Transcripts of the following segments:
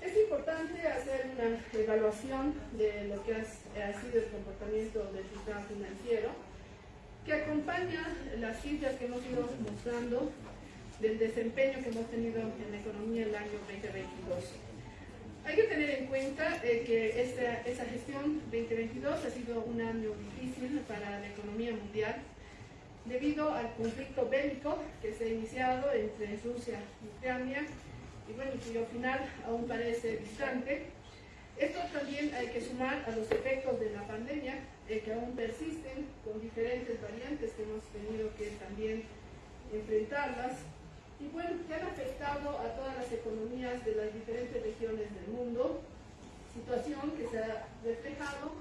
es importante hacer una evaluación de lo que ha, sido el comportamiento del sistema financiero, que acompaña las cifras que hemos ido mostrando del desempeño que hemos tenido en la economía el año 2022. Hay que tener en cuenta eh, que esta, esa gestión 2022 ha sido un año difícil para la economía mundial debido al conflicto bélico que se ha iniciado entre Rusia y Ucrania y bueno, cuyo final aún parece distante. Esto también hay que sumar a los efectos de la pandemia eh, que aún persisten con diferentes variantes que hemos tenido que también enfrentarlas y bueno, que han afectado a todas las economías de las diferentes regiones del mundo, situación que se ha reflejado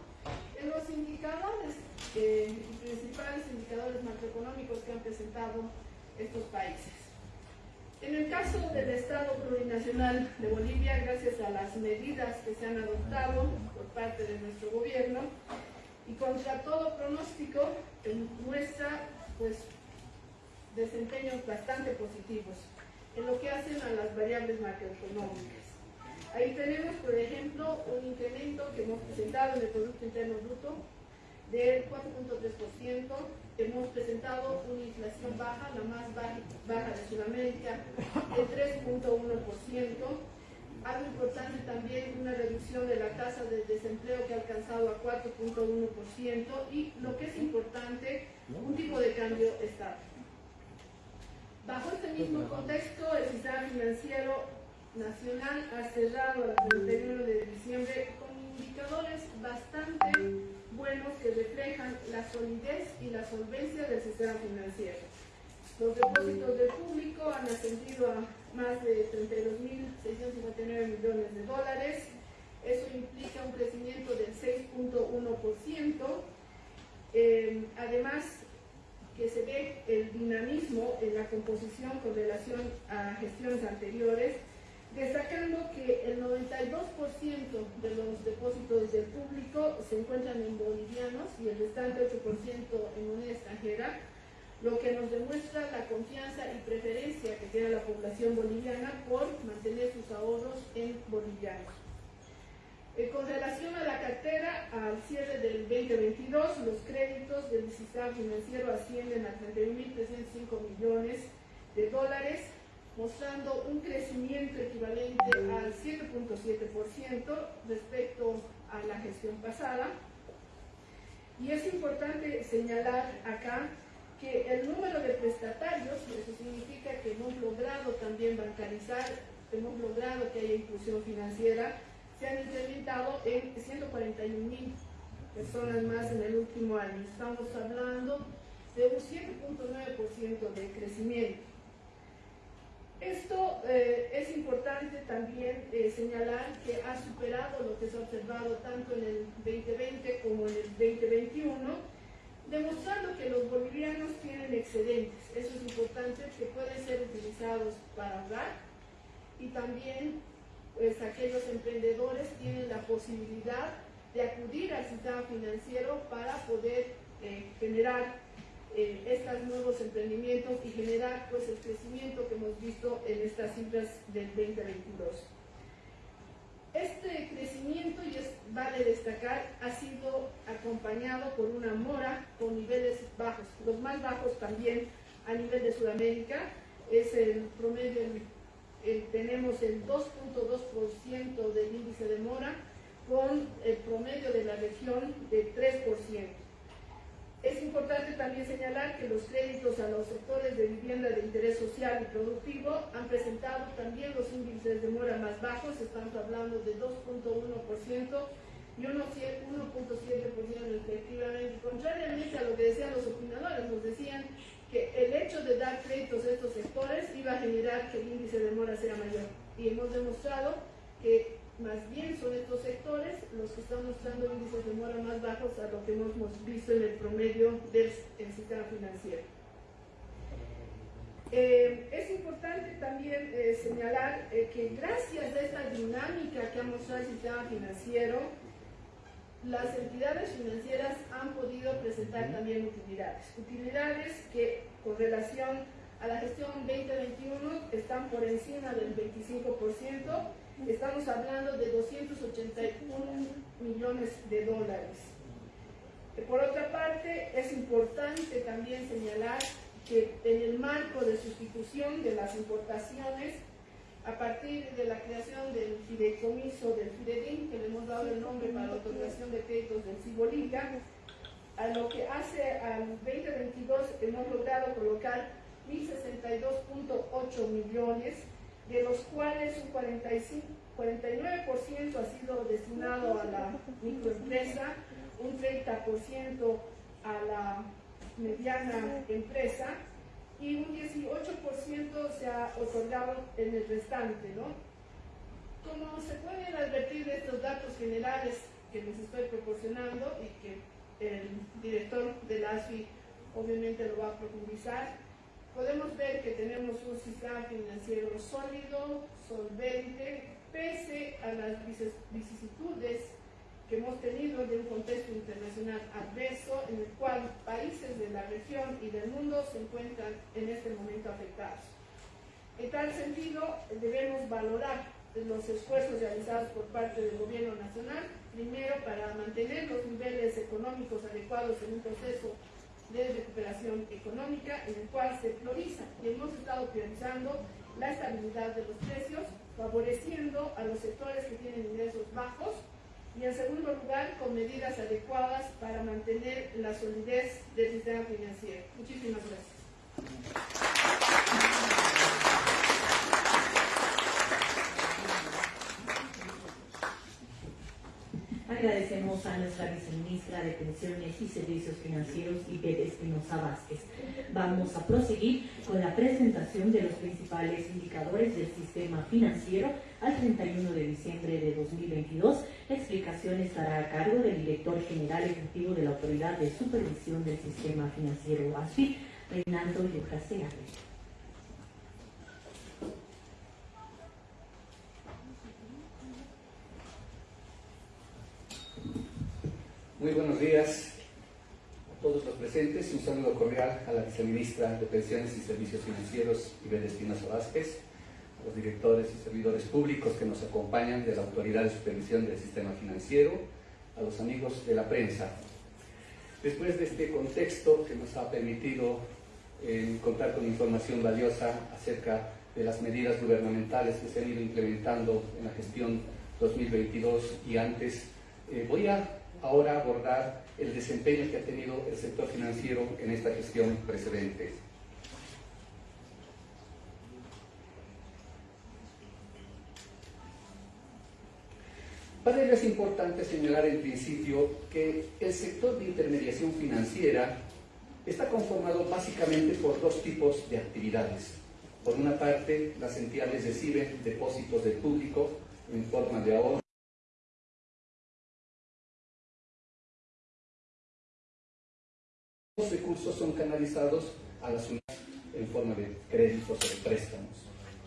en los indicadores, eh, principales indicadores macroeconómicos que han presentado estos países. En el caso del Estado plurinacional de Bolivia, gracias a las medidas que se han adoptado por parte de nuestro gobierno y contra todo pronóstico, muestra pues, desempeños bastante positivos en lo que hacen a las variables macroeconómicas. Ahí tenemos, por ejemplo, un incremento que hemos presentado en el Producto Interno Bruto del 4.3%. Hemos presentado una inflación baja, la más baja, de Sudamérica, del 3.1%. Algo importante también, una reducción de la tasa de desempleo que ha alcanzado a 4.1% y lo que es importante, un tipo de cambio estable. Bajo este mismo contexto, el sistema financiero nacional ha cerrado el 31 de diciembre indicadores bastante buenos que reflejan la solidez y la solvencia del sistema financiero. Los depósitos del público han ascendido a más de 32.659 millones de dólares. Eso implica un crecimiento del 6.1%. Eh, además, que se ve el dinamismo en la composición con relación a gestiones anteriores, destacando que el 92% de los depósitos del público se encuentran en bolivianos y el restante 8% en moneda extranjera, lo que nos demuestra la confianza y preferencia que tiene la población boliviana por mantener sus ahorros en bolivianos. Eh, con relación a la cartera, al cierre del 2022, los créditos del sistema financiero ascienden a 31.305 millones de dólares, mostrando un crecimiento equivalente al 7.7% respecto a la gestión pasada. Y es importante señalar acá que el número de prestatarios, eso significa que hemos logrado también bancarizar, hemos logrado que haya inclusión financiera, se han incrementado en 141 mil personas más en el último año. Estamos hablando de un 7.9% de crecimiento. Esto eh, es importante también eh, señalar que ha superado lo que se ha observado tanto en el 2020 como en el 2021, demostrando que los bolivianos tienen excedentes. Eso es importante, que pueden ser utilizados para ahorrar y también pues, aquellos emprendedores tienen la posibilidad de acudir al sistema financiero para poder eh, generar eh, estos nuevos emprendimientos y generar pues, el crecimiento que hemos visto en estas cifras del 2022. Este crecimiento, y es, vale destacar, ha sido acompañado por una mora con niveles bajos, los más bajos también a nivel de Sudamérica, es el promedio, tenemos el 2.2% del índice de mora con el promedio de la región de 3%. Es importante también señalar que los créditos a los sectores de vivienda de interés social y productivo han presentado también los índices de mora más bajos, estamos hablando de 2.1% y 1.7% respectivamente. Contrariamente a lo que decían los opinadores, nos decían que el hecho de dar créditos a estos sectores iba a generar que el índice de mora sea mayor. Y hemos demostrado que más bien son estos sectores que están mostrando índices de mora más bajos a lo que hemos visto en el promedio del sistema financiero. Eh, es importante también eh, señalar eh, que gracias a esta dinámica que ha mostrado el sistema financiero, las entidades financieras han podido presentar también utilidades. Utilidades que con relación a la gestión 2021 están por encima del 25%, estamos hablando de 281 millones de dólares. Por otra parte, es importante también señalar que en el marco de sustitución de las importaciones, a partir de la creación del fideicomiso del FIDEDIN, que le hemos dado el nombre para la otorgación de créditos del Cibolica, a lo que hace al 2022 hemos logrado colocar 1.062.8 millones, de los cuales un 45, 49% ha sido destinado a la microempresa, un 30% a la mediana empresa y un 18% se ha otorgado en el restante. ¿no? Como se pueden advertir de estos datos generales que les estoy proporcionando y que el director de la ASFI obviamente lo va a profundizar, podemos ver que tenemos un sistema financiero sólido, solvente, pese a las vicisitudes que hemos tenido de un contexto internacional adverso en el cual países de la región y del mundo se encuentran en este momento afectados. En tal sentido, debemos valorar los esfuerzos realizados por parte del gobierno nacional, primero para mantener los niveles económicos adecuados en un proceso de recuperación económica en el cual se prioriza y hemos estado priorizando la estabilidad de los precios, favoreciendo a los sectores que tienen ingresos bajos, y en segundo lugar con medidas adecuadas para mantener la solidez del sistema financiero. Muchísimas gracias. Agradecemos a nuestra viceministra de Pensiones y Servicios Financieros, Ibet Espinosa Vázquez. Vamos a proseguir con la presentación de los principales indicadores del sistema financiero al 31 de diciembre de 2022. La explicación estará a cargo del director general ejecutivo de la Autoridad de Supervisión del Sistema Financiero ASFI, Reinaldo Yucasea. Muy buenos días a todos los presentes un saludo cordial a la viceministra de Pensiones y Servicios Financieros, Ibel Espinosa Vázquez, a los directores y servidores públicos que nos acompañan de la Autoridad de Supervisión del Sistema Financiero, a los amigos de la prensa. Después de este contexto que nos ha permitido eh, contar con información valiosa acerca de las medidas gubernamentales que se han ido implementando en la gestión 2022 y antes, eh, voy a ahora abordar el desempeño que ha tenido el sector financiero en esta gestión precedente. Para ello es importante señalar en principio que el sector de intermediación financiera está conformado básicamente por dos tipos de actividades. Por una parte, las entidades reciben depósitos del público en forma de ahorro Los recursos son canalizados a las unidades en forma de créditos o de préstamos.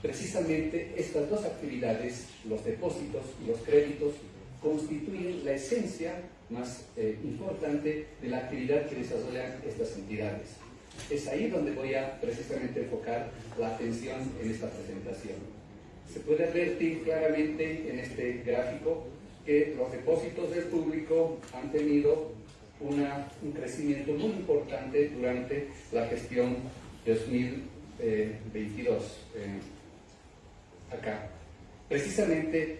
Precisamente estas dos actividades, los depósitos y los créditos, constituyen la esencia más eh, importante de la actividad que desarrollan estas entidades. Es ahí donde voy a precisamente enfocar la atención en esta presentación. Se puede advertir claramente en este gráfico que los depósitos del público han tenido un crecimiento muy importante durante la gestión 2022 eh, acá. Precisamente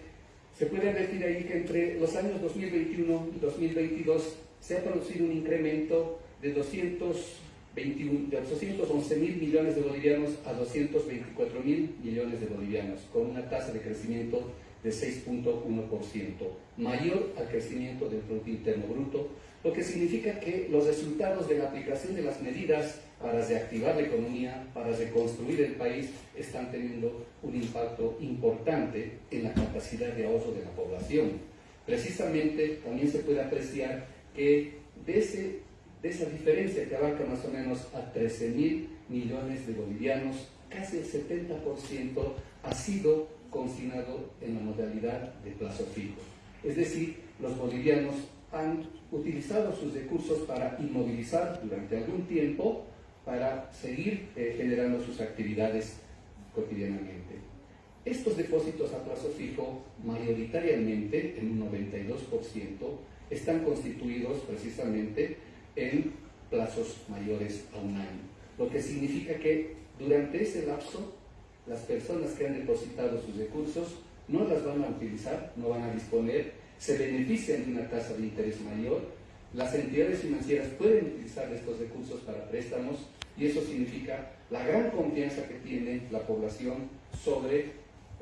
se puede decir ahí que entre los años 2021 y 2022 se ha producido un incremento de 221, de 211 mil millones de bolivianos a 224 mil millones de bolivianos, con una tasa de crecimiento de 6.1%, mayor al crecimiento del Producto Interno Bruto, lo que significa que los resultados de la aplicación de las medidas para reactivar la economía, para reconstruir el país, están teniendo un impacto importante en la capacidad de ahorro de la población. Precisamente también se puede apreciar que de, ese, de esa diferencia que abarca más o menos a 13 mil millones de bolivianos, casi el 70% ha sido consignado en la modalidad de plazo fijo. Es decir, los bolivianos han utilizado sus recursos para inmovilizar durante algún tiempo para seguir eh, generando sus actividades cotidianamente. Estos depósitos a plazo fijo, mayoritariamente, en un 92%, están constituidos precisamente en plazos mayores a un año, lo que significa que durante ese lapso las personas que han depositado sus recursos no las van a utilizar, no van a disponer, se benefician de una tasa de interés mayor, las entidades financieras pueden utilizar estos recursos para préstamos y eso significa la gran confianza que tiene la población sobre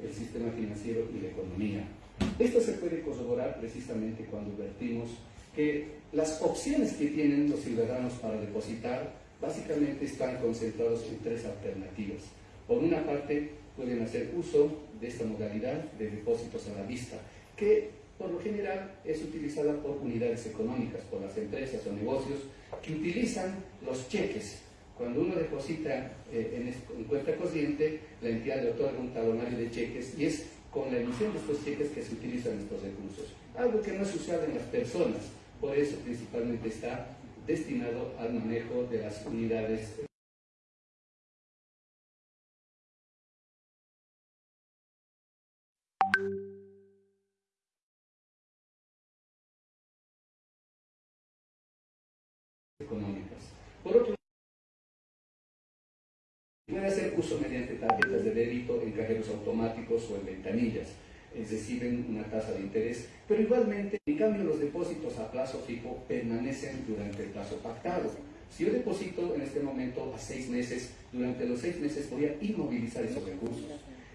el sistema financiero y la economía. Esto se puede corroborar precisamente cuando vertimos que las opciones que tienen los ciudadanos para depositar básicamente están concentrados en tres alternativas. Por una parte, pueden hacer uso de esta modalidad de depósitos a la vista, que por lo general es utilizada por unidades económicas, por las empresas o negocios que utilizan los cheques. Cuando uno deposita eh, en, cuenta corriente, la entidad le otorga un talonario de cheques y es con la emisión de estos cheques que se utilizan estos recursos. Algo que no es usado en las personas, por eso principalmente está destinado al manejo de las unidades uso mediante tarjetas de débito en cajeros automáticos o en ventanillas, es decir, en una tasa de interés, pero igualmente, en cambio, los depósitos a plazo fijo permanecen durante el plazo pactado. Si yo deposito en este momento a seis meses, durante los seis meses voy a inmovilizar esos recursos.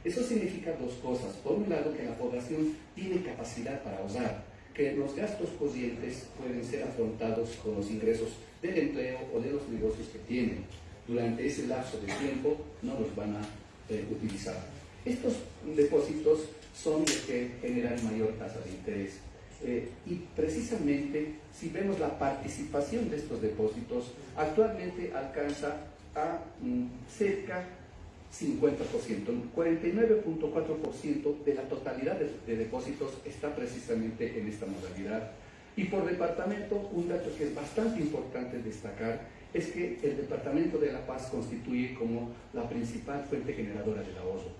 Eso significa dos cosas. Por un lado, que la población tiene capacidad para ahorrar, que los gastos corrientes pueden ser afrontados con los ingresos del empleo o de los negocios que tienen. Durante ese lapso de tiempo no los van a eh, utilizar. Estos depósitos son los que generan mayor tasa de interés. Eh, y precisamente, si vemos la participación de estos depósitos, actualmente alcanza a mm, cerca 50%, 49.4% de la totalidad de, depósitos está precisamente en esta modalidad. Y por departamento, un dato que es bastante importante destacar es que el Departamento de La Paz constituye como la principal fuente generadora del ahorro.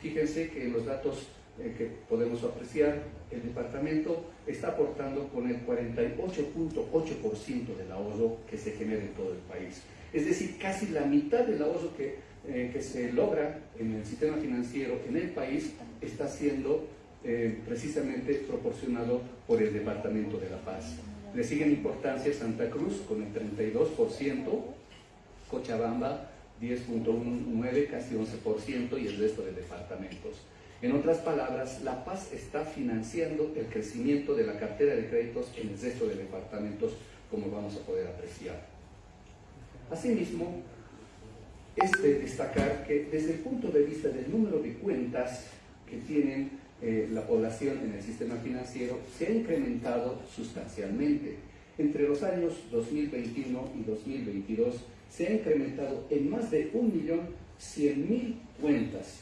Fíjense que en los datos eh, que podemos apreciar, el departamento está aportando con el 48.8% del ahorro que se genera en todo el país. Es decir, casi la mitad del ahorro que eh, que se logra en el sistema financiero en el país está siendo eh, precisamente proporcionado por el Departamento de la Paz. Le siguen importancia Santa Cruz con el 32%, Cochabamba 10.19, casi 11% y el resto de departamentos. En otras palabras, La Paz está financiando el crecimiento de la cartera de créditos en el resto de departamentos, como vamos a poder apreciar. Asimismo, es de destacar que desde el punto de vista del número de cuentas que tienen eh, la población en el sistema financiero, se ha incrementado sustancialmente. Entre los años 2021 y 2022 se ha incrementado en más de 1.100.000 cuentas,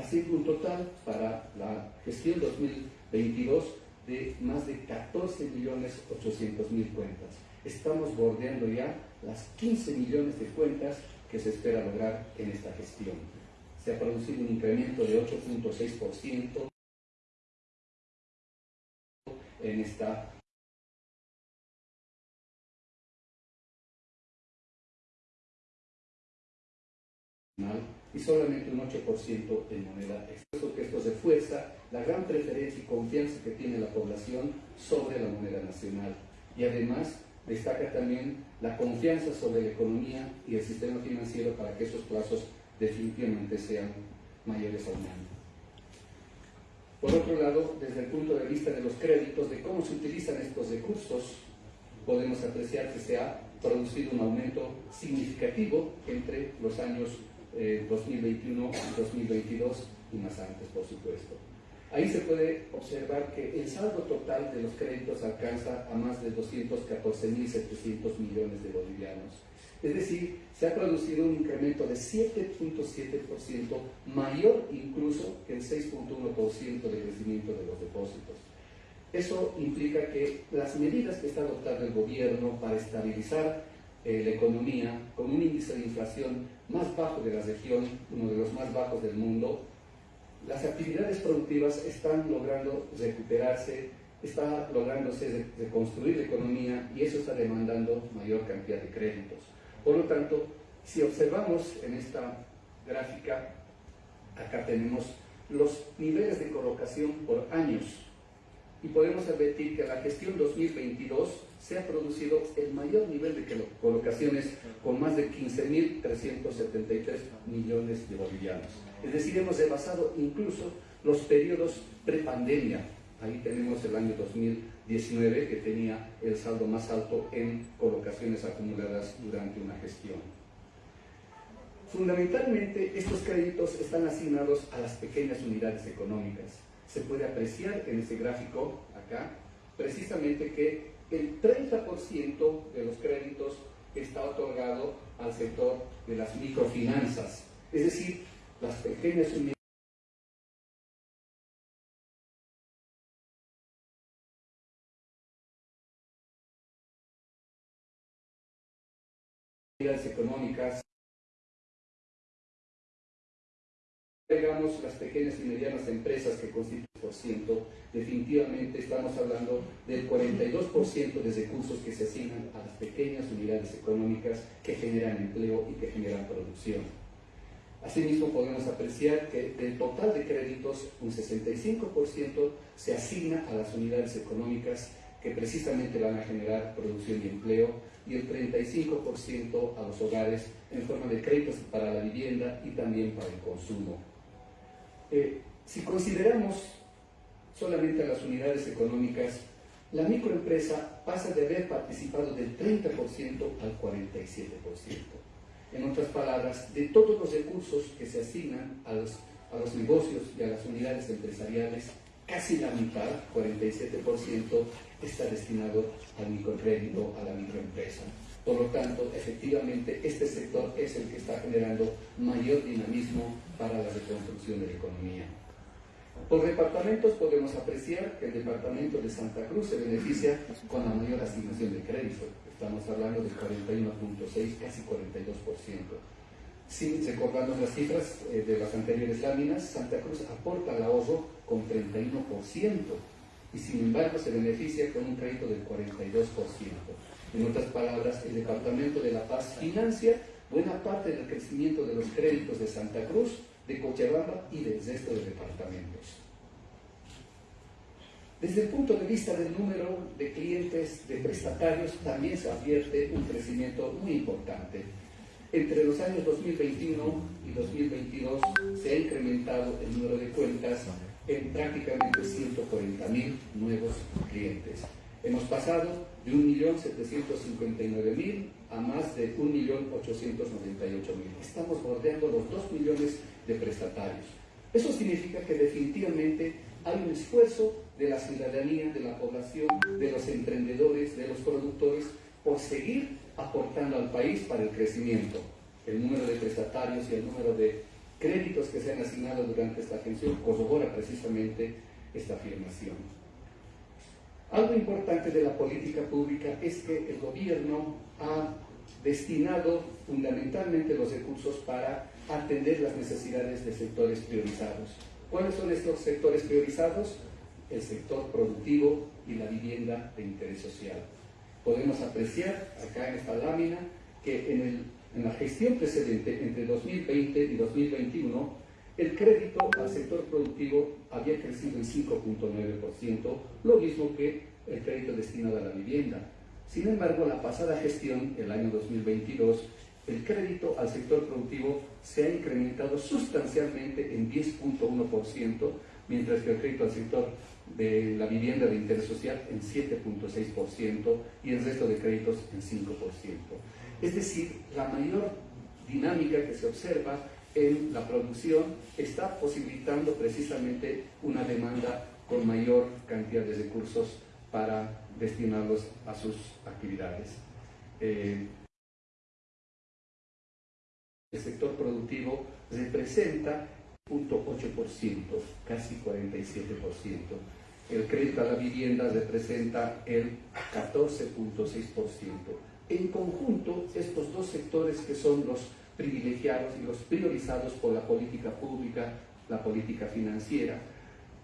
así un total para la gestión 2022 de más de 14.800.000 cuentas. Estamos bordeando ya las 15 millones de cuentas que se espera lograr en esta gestión. Se ha producido un incremento de 8.6% en esta y solamente un 8% en moneda externa. que esto refuerza la gran preferencia y confianza que tiene la población sobre la moneda nacional y además destaca también la confianza sobre la economía y el sistema financiero para que esos plazos definitivamente sean mayores a un. Por otro lado, desde el punto de vista de los créditos, de cómo se utilizan estos recursos, podemos apreciar que se ha producido un aumento significativo entre los años 2021 eh, y 2022 y más antes, por supuesto. Ahí se puede observar que el saldo total de los créditos alcanza a más de 214.700 millones de bolivianos. Es decir, se ha producido un incremento de 7.7% mayor incluso que el 6.1% de crecimiento de los depósitos. Eso implica que las medidas que está adoptando el gobierno para estabilizar eh, la economía con un índice de inflación más bajo de la región, uno de los más bajos del mundo, las actividades productivas están logrando recuperarse, está lográndose reconstruir la economía y eso está demandando mayor cantidad de créditos. Por lo tanto, si observamos en esta gráfica, acá tenemos los niveles de colocación por años y podemos advertir que en la gestión 2022 se ha producido el mayor nivel de colocaciones con más de 15.373 millones de bolivianos. Es decir, hemos rebasado incluso los periodos prepandemia. Ahí tenemos el año 2019 que tenía el saldo más alto en colocaciones acumuladas durante una gestión. Fundamentalmente, estos créditos están asignados a las pequeñas unidades económicas. Se puede apreciar en este gráfico acá, precisamente que el 30% de los créditos está otorgado al sector de las microfinanzas, es decir, las pequeñas unidades económicas las pequeñas y medianas empresas que constituyen por ciento, definitivamente estamos hablando del 42% de recursos que se asignan a las pequeñas unidades económicas que generan empleo y que generan producción. Asimismo, podemos apreciar que del total de créditos, un 65% se asigna a las unidades económicas que precisamente van a generar producción y empleo, y el 35% a los hogares en forma de créditos para la vivienda y también para el consumo. Eh, si consideramos solamente las unidades económicas, la microempresa pasa de haber participado del 30% al 47%. En otras palabras, de todos los recursos que se asignan a los, a los negocios y a las unidades empresariales, casi la mitad, 47%, está destinado al microcrédito, a la microempresa. Por lo tanto, efectivamente, este sector es el que está generando mayor dinamismo para la reconstrucción de la economía. Por departamentos podemos apreciar que el departamento de Santa Cruz se beneficia con la mayor asignación de crédito. Estamos hablando de 41.6, casi 42%. Si recordamos las cifras eh, de las anteriores láminas, Santa Cruz aporta al ahorro con 31% y sin embargo se beneficia con un crédito del 42%. En otras palabras, el Departamento de La Paz financia buena parte del crecimiento de los créditos de Santa Cruz, de Cochabamba y del resto de departamentos. Desde el punto de vista del número de clientes, de prestatarios, también se advierte un crecimiento muy importante. Entre los años 2021 y 2022 se ha incrementado el número de cuentas en prácticamente 140.000 nuevos clientes. Hemos pasado de 1.759.000 a más de 1.898.000. Estamos bordeando los 2 millones de prestatarios. Eso significa que definitivamente hay un esfuerzo de la ciudadanía, de la población, de los emprendedores, de los productores, por seguir aportando al país para el crecimiento. El número de prestatarios y el número de créditos que se han asignado durante esta atención corrobora precisamente esta afirmación. Algo importante de la política pública es que el gobierno ha destinado fundamentalmente los recursos para atender las necesidades de sectores priorizados. ¿Cuáles son estos sectores priorizados? El sector productivo y la vivienda de interés social. Podemos apreciar acá en esta lámina que en, en la gestión precedente, entre 2020 y 2021, el crédito al sector productivo había crecido en 5.9%, lo mismo que el crédito destinado a la vivienda. Sin embargo, la pasada gestión, el año 2022, el crédito al sector productivo se ha incrementado sustancialmente en 10.1%, mientras que el crédito al sector de la vivienda de interés social en 7.6% y el resto de créditos en 5%. Es decir, la mayor dinámica que se observa en la producción está posibilitando precisamente una demanda con mayor cantidad de recursos para destinarlos a sus actividades. Eh, el sector productivo representa 0.8%, casi 47%. El crédito a la vivienda representa el 14.6%. En conjunto, estos dos sectores que son los privilegiados y los priorizados por la política pública la política financiera,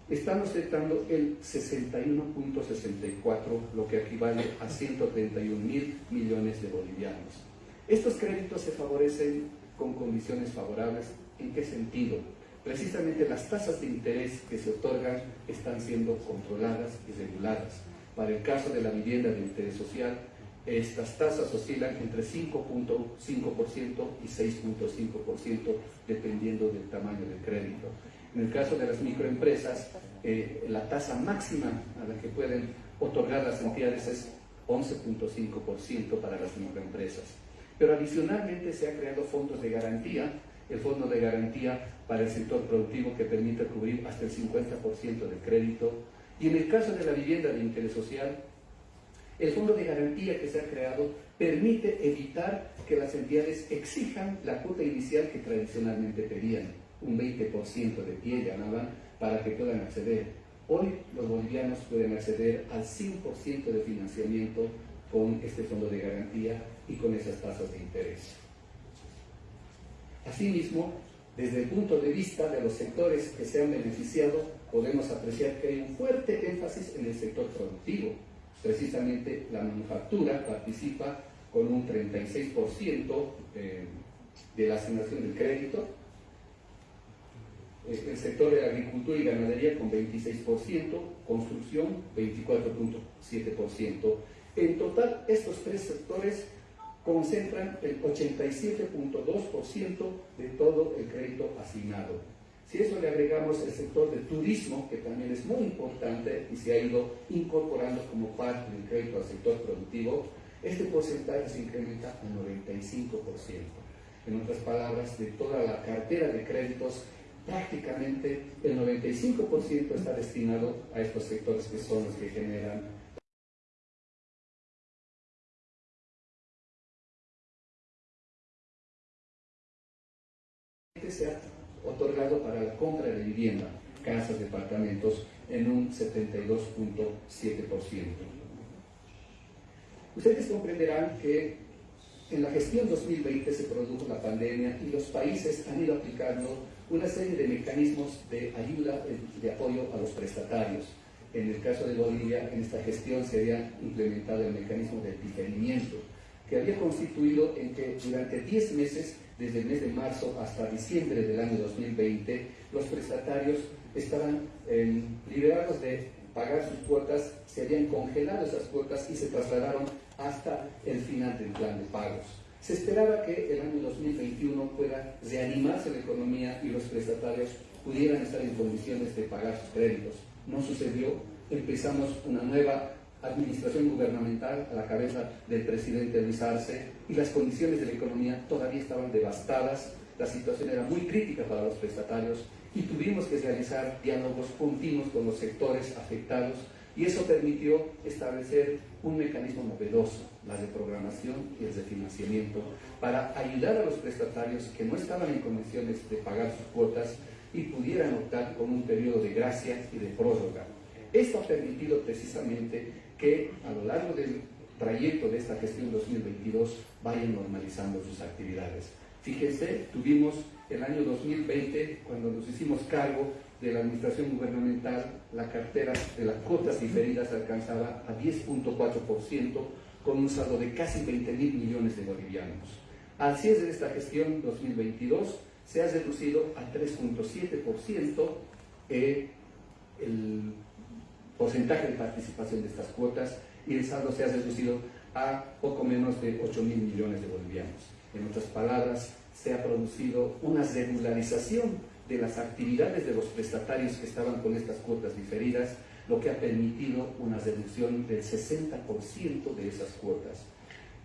estamos aceptando el 61.64, lo que equivale a 131 mil millones de bolivianos. Estos créditos se favorecen con condiciones favorables. ¿En qué sentido? Precisamente las tasas de interés que se otorgan están siendo controladas y reguladas. Para el caso de la vivienda de interés social, estas tasas oscilan entre 5.5% y 6.5% dependiendo del tamaño del crédito. En el caso de las microempresas, eh, la tasa máxima a la que pueden otorgar las entidades es 11.5% para las microempresas. Pero adicionalmente se ha creado fondos de garantía, el fondo de garantía para el sector productivo que permite cubrir hasta el 50% del crédito. Y en el caso de la vivienda de interés social, el fondo de garantía que se ha creado permite evitar que las entidades exijan la cuota inicial que tradicionalmente pedían, un 20% de pie ganaban para que puedan acceder. Hoy los bolivianos pueden acceder al 100% de financiamiento con este fondo de garantía y con esas tasas de interés. Asimismo, desde el punto de vista de los sectores que se han beneficiado, podemos apreciar que hay un fuerte énfasis en el sector productivo, Precisamente la manufactura participa con un 36% eh, de la asignación del crédito, el sector de agricultura y ganadería con 26%, construcción 24.7%. En total, estos tres sectores concentran el 87.2% de todo el crédito asignado. Si eso le agregamos el sector del turismo, que también es muy importante y se ha ido incorporando como parte del crédito al sector productivo, este porcentaje se incrementa al 95%. En otras palabras, de toda la cartera de créditos, prácticamente el 95% está destinado a estos sectores que son los que generan otorgado para la compra de vivienda, casas, departamentos, en un 72.7%. Ustedes comprenderán que en la gestión 2020 se produjo la pandemia y los países han ido aplicando una serie de mecanismos de ayuda, de apoyo a los prestatarios. En el caso de Bolivia, en esta gestión se había implementado el mecanismo de diferimiento, que había constituido en que durante 10 meses desde el mes de marzo hasta diciembre del año 2020, los prestatarios estaban eh, liberados de pagar sus cuotas, se habían congelado esas cuotas y se trasladaron hasta el final del plan de pagos. Se esperaba que el año 2021 pueda reanimarse la economía y los prestatarios pudieran estar en condiciones de pagar sus créditos. No sucedió, empezamos una nueva administración gubernamental a la cabeza del presidente Luis Arce y las condiciones de la economía todavía estaban devastadas, la situación era muy crítica para los prestatarios y tuvimos que realizar diálogos continuos con los sectores afectados y eso permitió establecer un mecanismo novedoso, la de programación y el de financiamiento, para ayudar a los prestatarios que no estaban en condiciones de pagar sus cuotas y pudieran optar con un periodo de gracia y de prórroga. Esto ha permitido precisamente que a lo largo del trayecto de esta gestión 2022 vayan normalizando sus actividades. Fíjense, tuvimos el año 2020, cuando nos hicimos cargo de la administración gubernamental, la cartera de las cuotas diferidas alcanzaba a 10.4%, con un saldo de casi 20 mil millones de bolivianos. Al cierre de esta gestión 2022, se ha reducido a 3.7% eh, el porcentaje de participación de estas cuotas y el saldo se ha reducido a poco menos de 8 mil millones de bolivianos. En otras palabras, se ha producido una regularización de las actividades de los prestatarios que estaban con estas cuotas diferidas, lo que ha permitido una reducción del 60% de esas cuotas.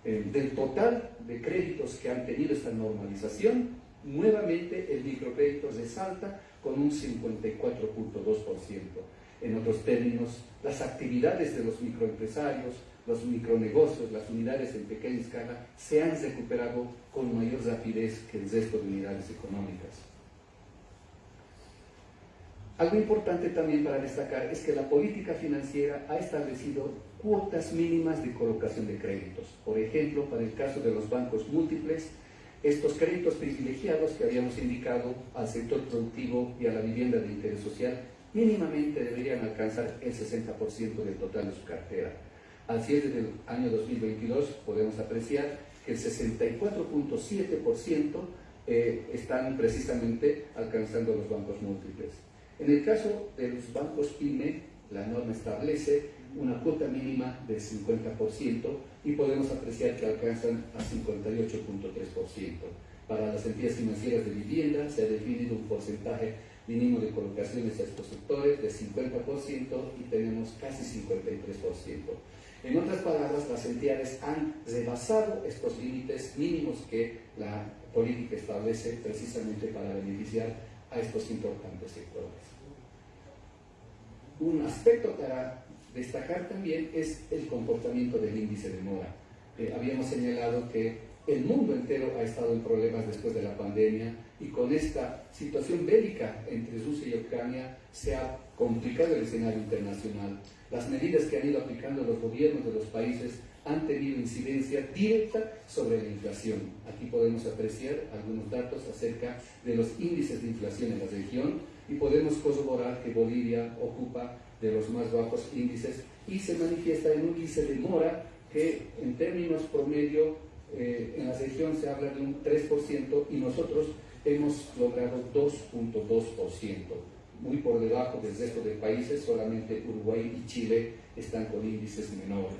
Eh, del total de créditos que han tenido esta normalización, nuevamente el microcrédito resalta con un 54.2%. En otros términos, las actividades de los microempresarios, los micronegocios, las unidades en pequeña escala, se han recuperado con mayor rapidez que el resto de unidades económicas. Algo importante también para destacar es que la política financiera ha establecido cuotas mínimas de colocación de créditos. Por ejemplo, para el caso de los bancos múltiples, estos créditos privilegiados que habíamos indicado al sector productivo y a la vivienda de interés social mínimamente deberían alcanzar el 60% del total de su cartera. Al cierre del año 2022 podemos apreciar que el 64.7% eh, están precisamente alcanzando los bancos múltiples. En el caso de los bancos PYME, la norma establece una cuota mínima del 50% y podemos apreciar que alcanzan a 58.3%. Para las entidades financieras de vivienda se ha definido un porcentaje mínimo de colocaciones a estos sectores de 50% y tenemos casi 53%. En otras palabras, las entidades han rebasado estos límites mínimos que la política establece precisamente para beneficiar a estos importantes sectores. Un aspecto para destacar también es el comportamiento del índice de mora. Eh, habíamos señalado que el mundo entero ha estado en problemas después de la pandemia y con esta situación bélica entre Rusia y Ucrania se ha complicado el escenario internacional. Las medidas que han ido aplicando los gobiernos de los países han tenido incidencia directa sobre la inflación. Aquí podemos apreciar algunos datos acerca de los índices de inflación en la región y podemos corroborar que Bolivia ocupa de los más bajos índices y se manifiesta en un índice de mora que en términos promedio eh, en la región se habla de un 3% y nosotros hemos logrado 2.2%, muy por debajo del resto de países, solamente Uruguay y Chile están con índices menores.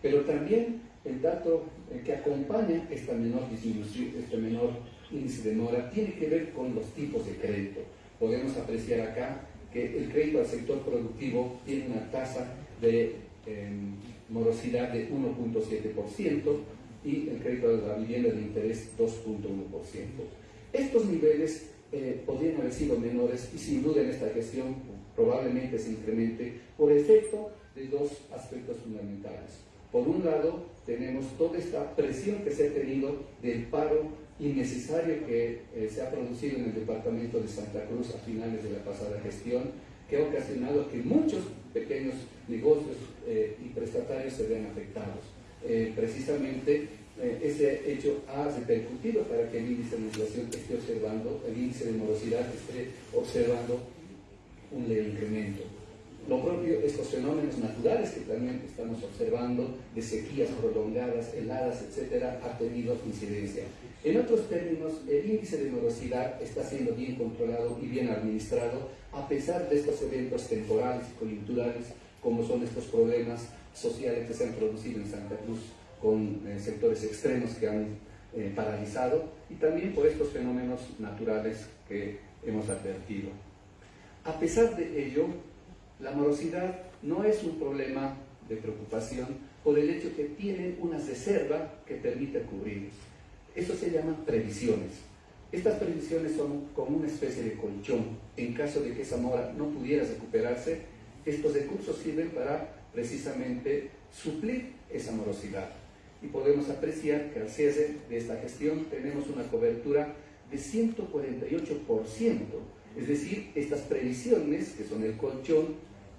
Pero también el dato eh, que acompaña esta menor disminución, este menor índice de mora, tiene que ver con los tipos de crédito. Podemos apreciar acá que el crédito al sector productivo tiene una tasa de em, morosidad de 1.7% y el crédito a la vivienda de interés 2.1%. Estos niveles eh, podrían haber sido menores y sin duda en esta gestión probablemente se incremente por efecto de dos aspectos fundamentales. Por un lado, tenemos toda esta presión que se ha tenido del paro innecesario que eh, se ha producido en el departamento de Santa Cruz a finales de la pasada gestión, que ha ocasionado que muchos pequeños negocios eh, y prestatarios se vean afectados. Precisamente eh, ese hecho ha repercutido para que el índice de inflación esté observando, el índice de morosidad esté observando un leve incremento. Lo propio, estos fenómenos naturales que también estamos observando, de sequías prolongadas, heladas, etcétera, ha tenido incidencia. En otros términos, el índice de morosidad está siendo bien controlado y bien administrado, a pesar de estos eventos temporales y coyunturales, como son estos problemas sociales que se han producido en Santa Cruz con eh, sectores extremos que han eh, paralizado y también por estos fenómenos naturales que hemos advertido. A pesar de ello, la morosidad no es un problema de preocupación por el hecho que tienen una reserva que permite cubrir. Eso se llaman previsiones. Estas previsiones son como una especie de colchón. En caso de que esa mora no pudiera recuperarse, estos recursos sirven para precisamente suplir esa morosidad y podemos apreciar que al cierre de esta gestión tenemos una cobertura de 148%, es decir, estas previsiones, que son el colchón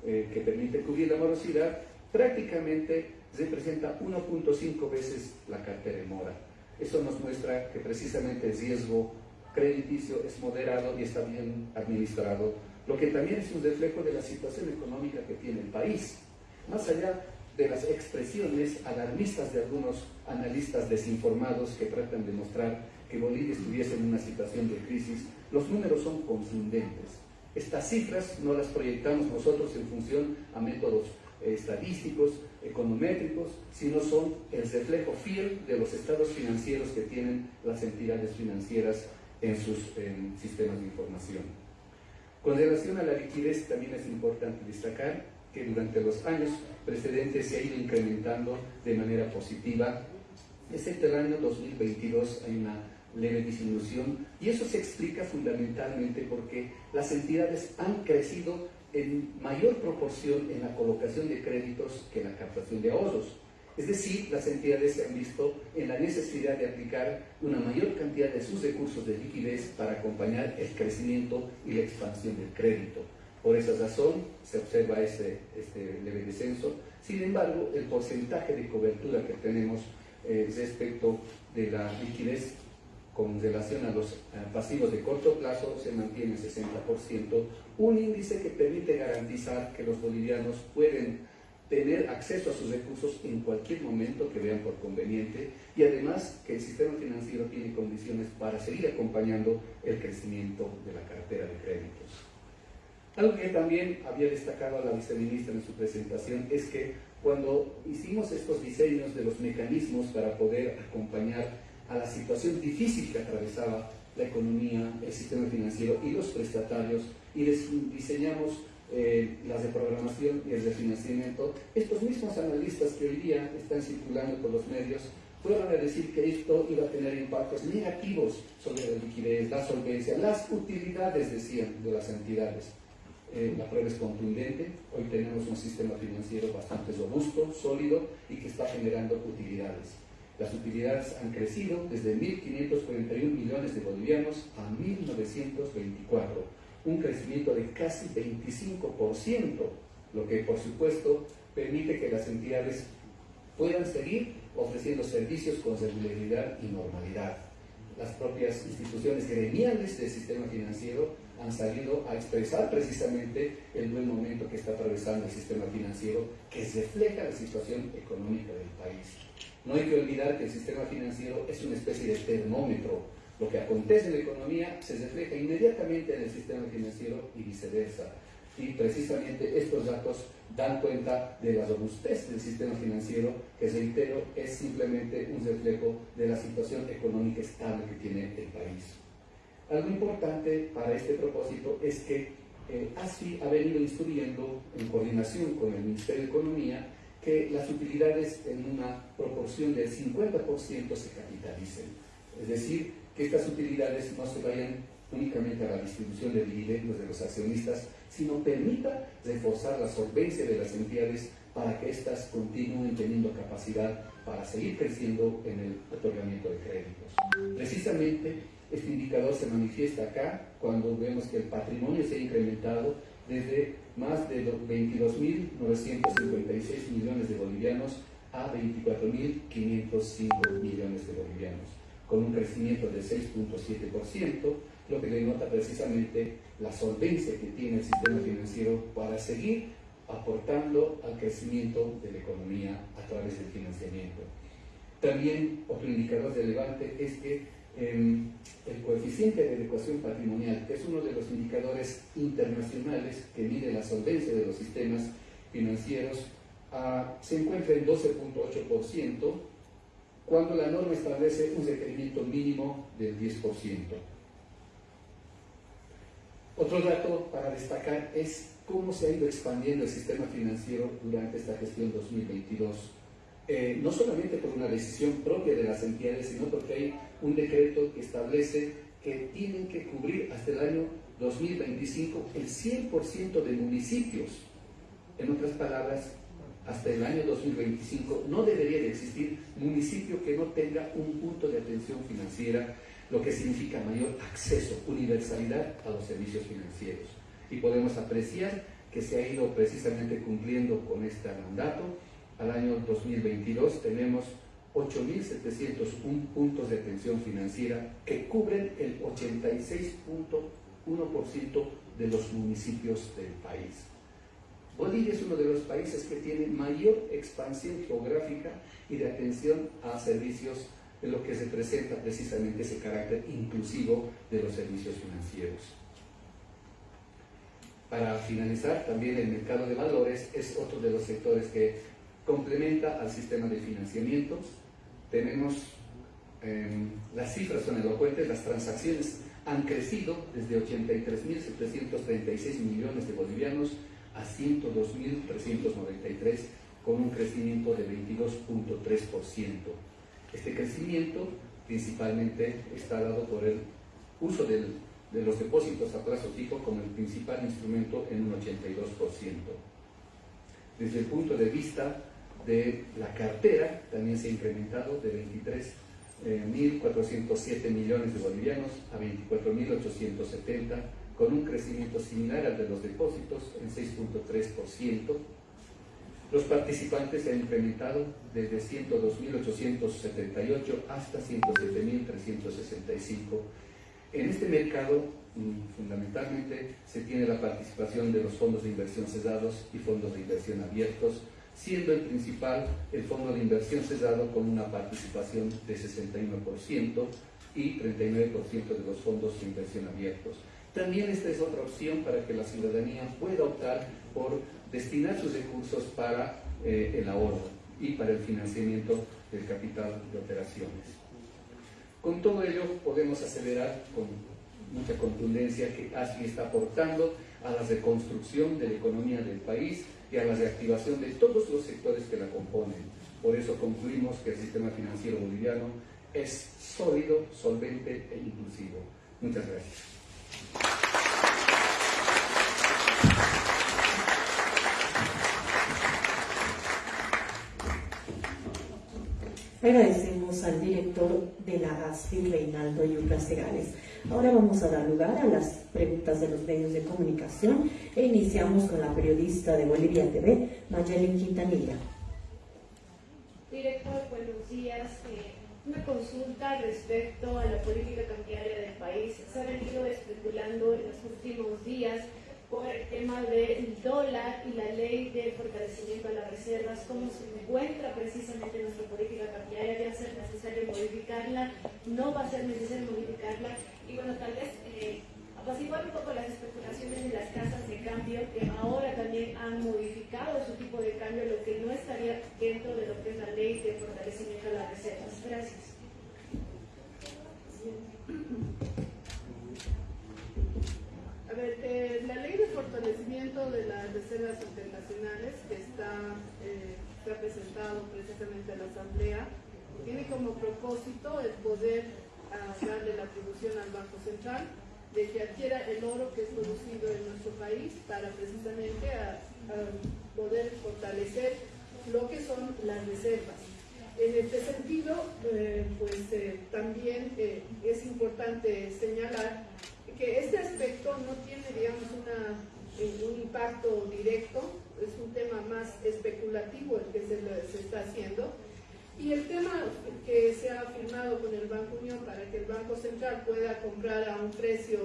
eh, que permite cubrir la morosidad, prácticamente representa 1.5 veces la cartera de mora. Eso nos muestra que precisamente el riesgo crediticio es moderado y está bien administrado, lo que también es un reflejo de la situación económica que tiene el país. Más allá de las expresiones alarmistas de algunos analistas desinformados que tratan de mostrar que Bolivia estuviese en una situación de crisis, los números son confundentes. Estas cifras no las proyectamos nosotros en función a métodos eh, estadísticos, econométricos, sino son el reflejo fiel de los estados financieros que tienen las entidades financieras en sus sistemas de información. Con relación a la liquidez, también es importante destacar que durante los años precedentes se ha ido incrementando de manera positiva, excepto el año 2022 hay una leve disminución y eso se explica fundamentalmente porque las entidades han crecido en mayor proporción en la colocación de créditos que en la captación de ahorros. Es decir, las entidades se han visto en la necesidad de aplicar una mayor cantidad de sus recursos de liquidez para acompañar el crecimiento y la expansión del crédito. Por esa razón se observa este, leve descenso. Sin embargo, el porcentaje de cobertura que tenemos eh, respecto de la liquidez con relación a los pasivos de corto plazo se mantiene 60%, un índice que permite garantizar que los bolivianos pueden tener acceso a sus recursos en cualquier momento que vean por conveniente y además que el sistema financiero tiene condiciones para seguir acompañando el crecimiento de la cartera de créditos. Algo que también había destacado a la viceministra en su presentación es que cuando hicimos estos diseños de los mecanismos para poder acompañar a la situación difícil que atravesaba la economía, el sistema financiero y los prestatarios, y diseñamos eh, las de programación y el de financiamiento, estos mismos analistas que hoy día están circulando por los medios fueron a decir que esto iba a tener impactos negativos sobre la liquidez, la solvencia, las utilidades, decían, de las entidades. Eh, la prueba es contundente, hoy tenemos un sistema financiero bastante robusto, sólido y que está generando utilidades. Las utilidades han crecido desde 1.541 millones de bolivianos a 1.924, un crecimiento de casi 25%, lo que por supuesto permite que las entidades puedan seguir ofreciendo servicios con regularidad y normalidad. Las propias instituciones gremiales del sistema financiero han salido a expresar precisamente el buen momento que está atravesando el sistema financiero, que refleja la situación económica del país. No hay que olvidar que el sistema financiero es una especie de termómetro. Lo que acontece en la economía se refleja inmediatamente en el sistema financiero y viceversa. Y precisamente estos datos dan cuenta de la robustez del sistema financiero, que reitero, es simplemente un reflejo de la situación económica estable que tiene el país. Algo importante para este propósito es que eh, ASFI ha venido instruyendo, en coordinación con el Ministerio de Economía, que las utilidades en una proporción del 50% se capitalicen. Es decir, que estas utilidades no se vayan únicamente a la distribución de dividendos de los accionistas, sino permita reforzar la solvencia de las entidades para que éstas continúen teniendo capacidad para seguir creciendo en el otorgamiento de créditos. Precisamente, este indicador se manifiesta acá cuando vemos que el patrimonio se ha incrementado desde más de 22.956 millones de bolivianos a 24.505 millones de bolivianos, con un crecimiento del 6.7%, lo que denota precisamente la solvencia que tiene el sistema financiero para seguir aportando al crecimiento de la economía a través del financiamiento. También otro indicador relevante es que el coeficiente de adecuación patrimonial, es uno de los indicadores internacionales que mide la solvencia de los sistemas financieros, ah, se encuentra en 12.8%, cuando la norma establece un requerimiento mínimo del 10%. Otro dato para destacar es cómo se ha ido expandiendo el sistema financiero durante esta gestión 2022 eh, no solamente por una decisión propia de las entidades, sino porque hay un decreto que establece que tienen que cubrir hasta el año 2025 el 100% de municipios. En otras palabras, hasta el año 2025 no debería de existir municipio que no tenga un punto de atención financiera, lo que significa mayor acceso, universalidad a los servicios financieros. Y podemos apreciar que se ha ido precisamente cumpliendo con este mandato al año 2022 tenemos 8.701 puntos de atención financiera que cubren el 86.1% de los municipios del país. Bolivia es uno de los países que tiene mayor expansión geográfica y de atención a servicios de lo que se presenta precisamente ese carácter inclusivo de los servicios financieros. Para finalizar, también el mercado de valores es otro de los sectores que complementa al sistema de financiamiento. Tenemos, em, las cifras son elocuentes, las transacciones han crecido desde 83.736 millones de bolivianos a 102.393 con un crecimiento de 22.3%. Este crecimiento principalmente está dado por el uso de los depósitos a plazo fijo como el principal instrumento en un 82%. Desde el punto de vista de la cartera también se ha incrementado de 23.407 eh, millones de bolivianos a 24.870, con un crecimiento similar al de los depósitos en 6.3%, Los participantes se han incrementado desde 102.878 hasta 107.365. En este mercado, mm, fundamentalmente, se tiene la participación de los fondos de inversión cesados y fondos de inversión abiertos, siendo el principal el fondo de inversión cesado con una participación de 61% y 39% de los fondos de inversión abiertos. También esta es otra opción para que la ciudadanía pueda optar por destinar sus recursos para eh, el ahorro y para el financiamiento del capital de operaciones. Con todo ello podemos acelerar con mucha contundencia que ASI está aportando a la reconstrucción de la economía del país y a la reactivación de todos los sectores que la componen. Por eso concluimos que el sistema financiero boliviano es sólido, solvente e inclusivo. Muchas gracias. Agradecemos al director de la ASFI, Reinaldo Yucas Segales. Ahora vamos a dar lugar a las preguntas de los medios de comunicación e iniciamos con la periodista de Bolivia TV, Mayelin Quintanilla. Director, buenos días. Eh, una consulta respecto a la política cambiaria del país. Se ha venido especulando en los últimos días por el tema del dólar y la ley de fortalecimiento de las reservas, cómo se encuentra precisamente nuestra política cambiaria, va a ser necesario modificarla, no va a ser necesario modificarla, y bueno, tal vez eh, apaciguar un poco las especulaciones de las casas de cambio, que ahora también han modificado su tipo de cambio, lo que no estaría dentro de lo que es la ley de fortalecimiento de las reservas. Gracias. A ver, eh, la ley de fortalecimiento de las reservas internacionales que está, eh, ha presentado precisamente a la Asamblea tiene como propósito el poder ah, darle la atribución al Banco Central de que adquiera el oro que es producido en nuestro país para precisamente a, poder fortalecer lo que son las reservas. En este sentido, eh, pues también es importante señalar que este aspecto no tiene, digamos, eh, un impacto directo, es un tema más especulativo el que se, está haciendo. Y el tema que se ha firmado con el Banco Unión para que el Banco Central pueda comprar a un precio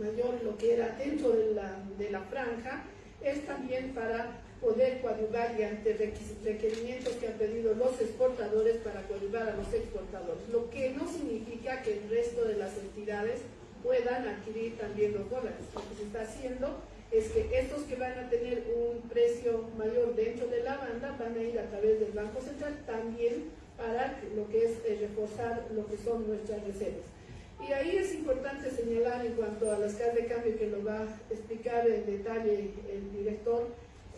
mayor lo que era dentro de la, de la franja, es también para poder coadyuvar y ante requerimientos que han pedido los exportadores para coadyuvar a los exportadores, lo que no significa que el resto de las entidades puedan adquirir también los dólares. Lo que se está haciendo es que estos que van a tener un precio mayor dentro de la banda van a ir a través del Banco Central también para lo que es eh, reforzar lo que son nuestras reservas. Y ahí es importante señalar en cuanto a las casas de cambio que lo va a explicar en detalle el director,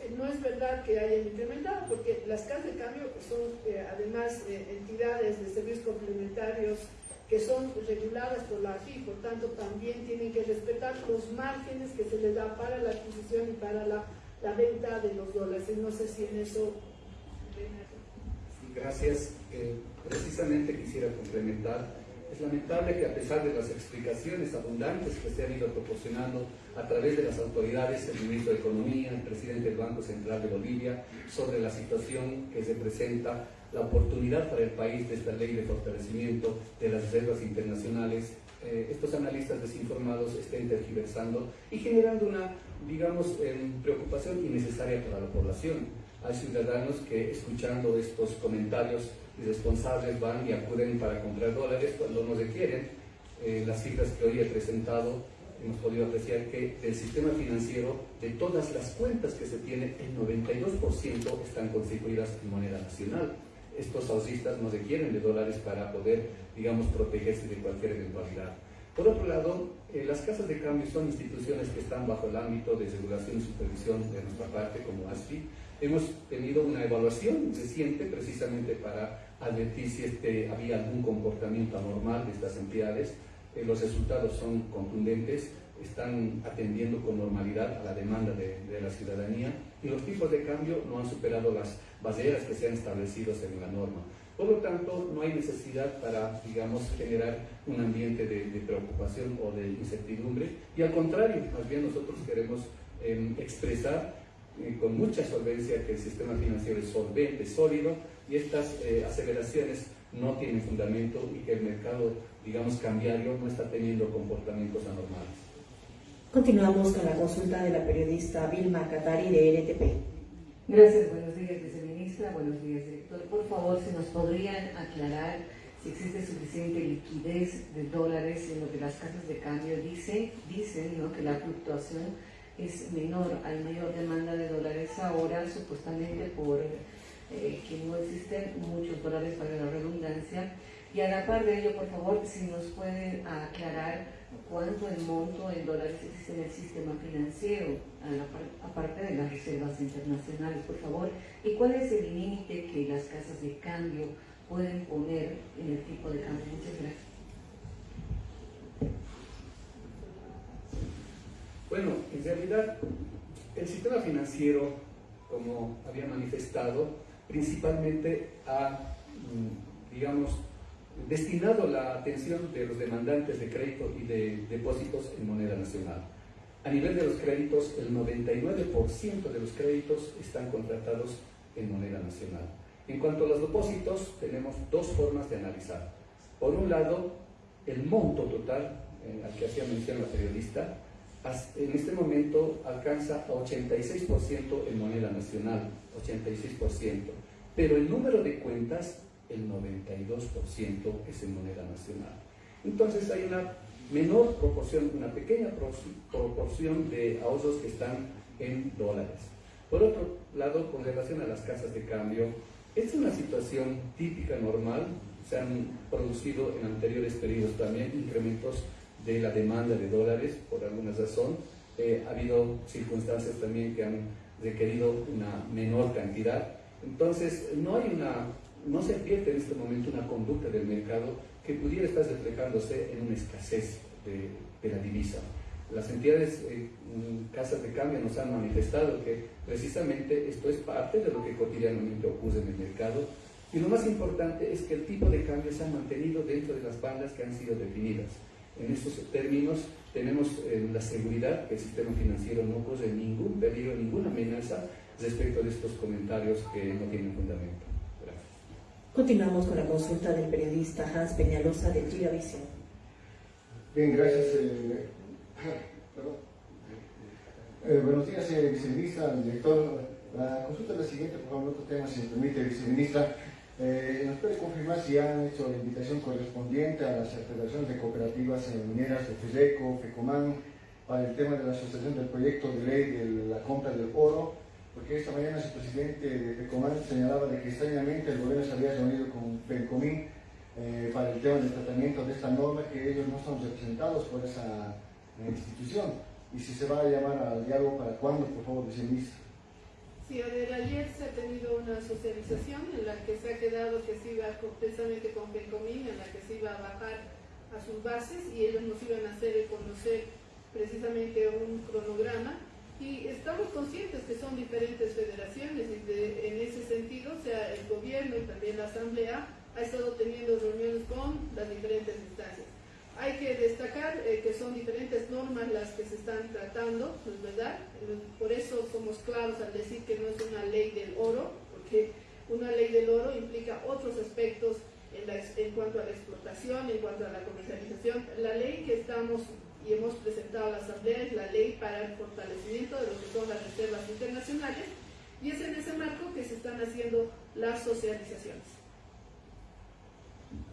eh, no es verdad que hayan incrementado, porque las casas de cambio son eh, además entidades de servicios complementarios que son reguladas por la AFI, por tanto también tienen que respetar los márgenes que se les da para la adquisición y para la, la venta de los dólares. No sé si en eso... Gracias. Eh, precisamente quisiera complementar. Es lamentable que a pesar de las explicaciones abundantes que se han ido proporcionando a través de las autoridades, el ministro de Economía, el presidente del Banco Central de Bolivia, sobre la situación que se presenta la oportunidad para el país de esta ley de fortalecimiento de las reservas internacionales, eh, estos analistas desinformados estén tergiversando y generando una, digamos, em, preocupación innecesaria para la población. Hay ciudadanos que escuchando estos comentarios irresponsables van y acuden para comprar dólares cuando no requieren. Eh, las cifras que hoy he presentado hemos podido apreciar que del sistema financiero, de todas las cuentas que se tienen, el 92% están constituidas en moneda nacional estos ausistas no requieren de dólares para poder, digamos, protegerse de cualquier eventualidad. Por otro lado, eh, las casas de cambio son instituciones que están bajo el ámbito de regulación y supervisión de nuestra parte como ASFI. Hemos tenido una evaluación reciente precisamente para advertir si este, había algún comportamiento anormal de estas entidades. Eh, los resultados son contundentes, están atendiendo con normalidad a la demanda de, de la ciudadanía y los tipos de cambio no han superado las barreras que se han establecido en la norma. Por lo tanto, no hay necesidad para, digamos, generar un ambiente de, preocupación o de incertidumbre y al contrario, más bien nosotros queremos em, expresar eh, con mucha solvencia que el sistema financiero es solvente, sólido y estas eh, aceleraciones no tienen fundamento y que el mercado, digamos, cambiario no está teniendo comportamientos anormales. Continuamos con la consulta de la periodista Vilma Catari de NTP. Gracias, buenos días, viceministra, buenos días, director. Por favor, si nos podrían aclarar si existe suficiente liquidez de dólares en lo que las casas de cambio dicen, dicen ¿no? que la fluctuación es menor, hay mayor demanda de dólares ahora, supuestamente por eh, que no existen muchos dólares para la redundancia. Y a la par de ello, por favor, si nos pueden aclarar cuánto el monto en dólares existe en el sistema financiero, aparte de las reservas internacionales, por favor, y cuál es el límite que las casas de cambio pueden poner en el tipo de cambio. Muchas gracias. Bueno, en realidad el sistema financiero, como había manifestado, principalmente ha, mm, digamos, destinado la atención de los demandantes de crédito y de depósitos en moneda nacional. A nivel de los créditos, el 99% de los créditos están contratados en moneda nacional. En cuanto a los depósitos, tenemos dos formas de analizar. Por un lado, el monto total eh, al que hacía mención la periodista, en este momento alcanza a 86% en moneda nacional, 86%, pero el número de cuentas, el 92% es en moneda nacional. Entonces hay una menor proporción, una pequeña proporción de ahorros que están en dólares. Por otro lado, con relación a las casas de cambio, es una situación típica, normal, se han producido en anteriores periodos también incrementos de la demanda de dólares por alguna razón. Eh, ha habido circunstancias también que han requerido una menor cantidad. Entonces, no hay una, no se advierte en este momento una conducta del mercado que pudiera estar reflejándose en una escasez de, la divisa. Las entidades, eh, casas de cambio nos han manifestado que precisamente esto es parte de lo que cotidianamente ocurre en el mercado y lo más importante es que el tipo de cambio se ha mantenido dentro de las bandas que han sido definidas. En estos términos tenemos eh, la seguridad que el sistema financiero no corre ningún peligro, ninguna amenaza respecto de estos comentarios que no tienen fundamento. Continuamos con la consulta del periodista Hans Peñalosa de Gigavisión. Bien, gracias. Eh, eh, buenos días, viceministra, director. La consulta es la siguiente, por favor, otro tema, si me permite, viceministra. Eh, ¿Nos puede confirmar si han hecho la invitación correspondiente a las federaciones de cooperativas mineras de FEDECO, FECOMAN, para el tema de la asociación del proyecto de ley de la compra del oro? Porque esta mañana su presidente de FECOMAN señalaba de que extrañamente el gobierno se había reunido con FECOMIN eh, para el tema del tratamiento de esta norma, que ellos no son representados por esa eh, institución. Y si se va a llamar al diálogo, ¿para cuándo, por favor, viceministro? Sí, ayer se ha tenido una socialización en la que se ha quedado que se iba precisamente con Pencomín, en la que se iba a bajar a sus bases y ellos nos iban a hacer conocer precisamente un cronograma y estamos conscientes que son diferentes federaciones y en ese sentido, sea, el gobierno y también la asamblea ha estado teniendo reuniones con las diferentes instancias. Hay que destacar eh, que son diferentes normas las que se están tratando, ¿no es verdad? Por eso somos claros al decir que no es una ley del oro, porque una ley del oro implica otros aspectos en, cuanto a la explotación, en cuanto a la comercialización. La ley que estamos y hemos presentado a la Asamblea es la ley para el fortalecimiento de lo que son las reservas internacionales y es en ese marco que se están haciendo las socializaciones.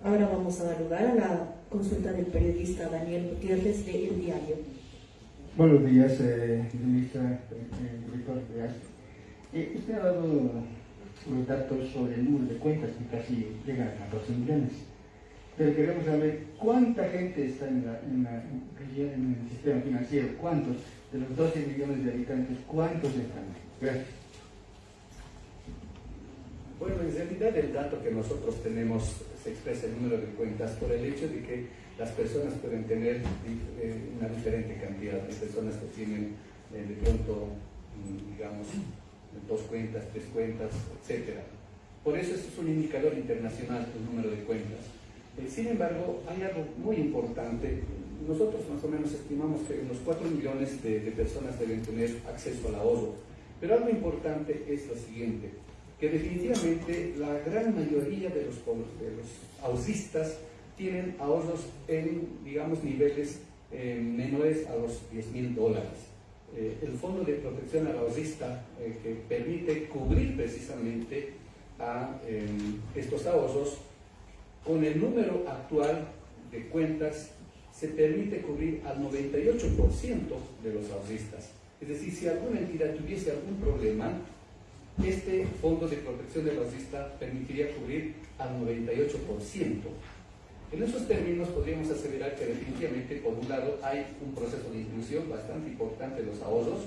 Ahora vamos a dar lugar a la consulta del periodista Daniel Gutiérrez de El Diario. Buenos días, eh, ministra, eh, director eh, usted ha dado los datos sobre el número de cuentas que casi llegan a 14 millones. Pero queremos saber cuánta gente está en, en el sistema financiero, cuántos de los 12 millones de habitantes, cuántos están. Gracias. Bueno, en realidad el dato que nosotros tenemos se expresa el número de cuentas por el hecho de que las personas pueden tener eh, una diferente cantidad de personas que tienen eh, de pronto, mm, digamos, dos cuentas, tres cuentas, etc. Por eso es un indicador internacional el número de cuentas. Eh, sin embargo, hay algo muy importante. Nosotros más o menos estimamos que unos 4 millones de, personas deben tener acceso al ahorro Pero algo importante es lo siguiente, que definitivamente la gran mayoría de los, de los ahorristas tienen ahorros en, digamos, niveles eh, menores a los 10 mil dólares. Eh, el Fondo de Protección al Ahorrista, eh, que permite cubrir precisamente a estos ahorros, con el número actual de cuentas se permite cubrir al 98% de los ahorristas. Es decir, si alguna entidad tuviese algún problema, este Fondo de Protección del Ahorrista permitiría cubrir al 98%. En esos términos podríamos aseverar que definitivamente, por un lado, hay un proceso de inclusión bastante importante de los ahorros,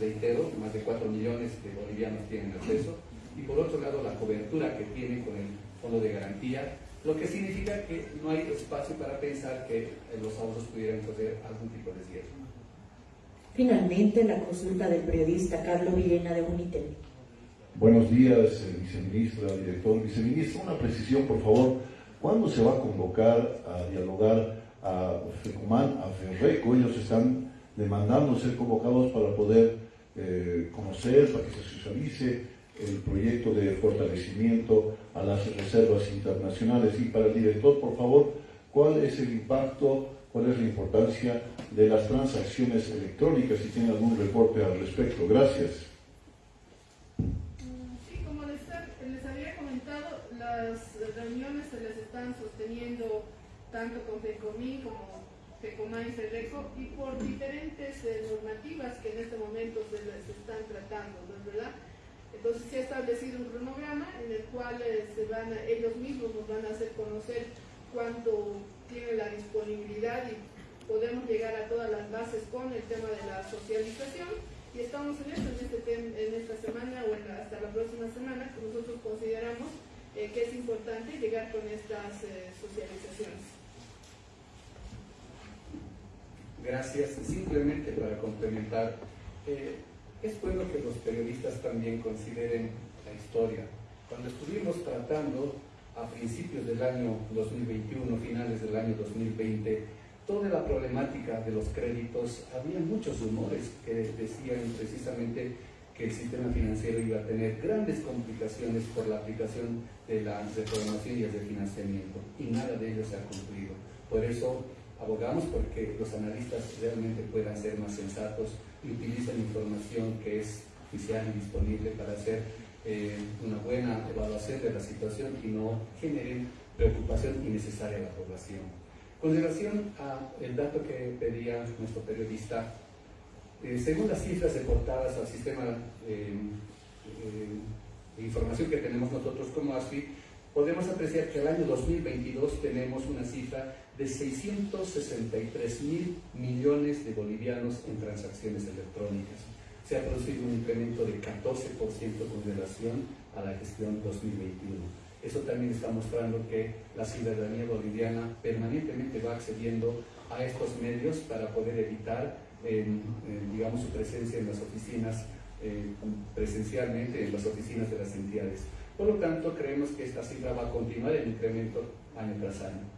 reitero, más de 4 millones de bolivianos tienen acceso, y por otro lado la cobertura que tiene con el fondo de garantía, lo que significa que no hay espacio para pensar que los ahorros pudieran correr algún tipo de riesgo. Finalmente, la consulta del periodista Carlos Villena de Unitel. Buenos días, viceministra, director. Viceministra, una precisión, por favor ¿Cuándo se va a convocar a dialogar a FECUMAN, a FERRECO? Ellos están demandando ser convocados para poder eh, conocer, para que se socialice el proyecto de fortalecimiento a las reservas internacionales. Y para el director, por favor, ¿cuál es el impacto, cuál es la importancia de las transacciones electrónicas? Si tiene algún reporte al respecto. Gracias. las reuniones se les están sosteniendo tanto con FECOMI como FECOMA y FEDECO y por diferentes eh, normativas que en este momento se les están tratando, ¿no es verdad? Entonces se ha establecido un cronograma en el cual eh, ellos mismos nos van a hacer conocer cuánto tiene la disponibilidad y podemos llegar a todas las bases con el tema de la socialización y estamos en esto, en, este esta semana o hasta la próxima semana que nosotros consideramos eh, que es importante llegar con estas eh, socializaciones. Gracias. Simplemente para complementar, es bueno que los periodistas también consideren la historia. Cuando estuvimos tratando a principios del año 2021, finales del año 2020, toda la problemática de los créditos, había muchos rumores que decían precisamente que el sistema financiero iba a tener grandes complicaciones por la aplicación de la reprogramación y el refinanciamiento, y nada de ello se ha cumplido. Por eso abogamos porque los analistas realmente puedan ser más sensatos y utilicen información que es oficial y disponible para hacer eh, una buena evaluación de la situación y no generen preocupación innecesaria a la población. Con relación al dato que pedía nuestro periodista, eh, según las cifras reportadas al sistema eh, eh, de información que tenemos nosotros como ASFI, podemos apreciar que el año 2022 tenemos una cifra de 663 mil millones de bolivianos en transacciones electrónicas. Se ha producido un incremento de 14% con relación a la gestión 2021. Eso también está mostrando que la ciudadanía boliviana permanentemente va accediendo a estos medios para poder evitar digamos, su presencia en las oficinas, eh, presencialmente en las oficinas de las entidades. Por lo tanto, creemos que esta cifra va a continuar en incremento año tras año.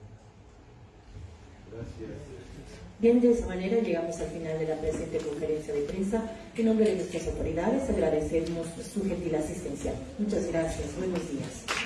Bien, de esa manera llegamos al final de la presente conferencia de prensa. En nombre de nuestras autoridades agradecemos su gentil asistencia. Muchas gracias. Buenos días.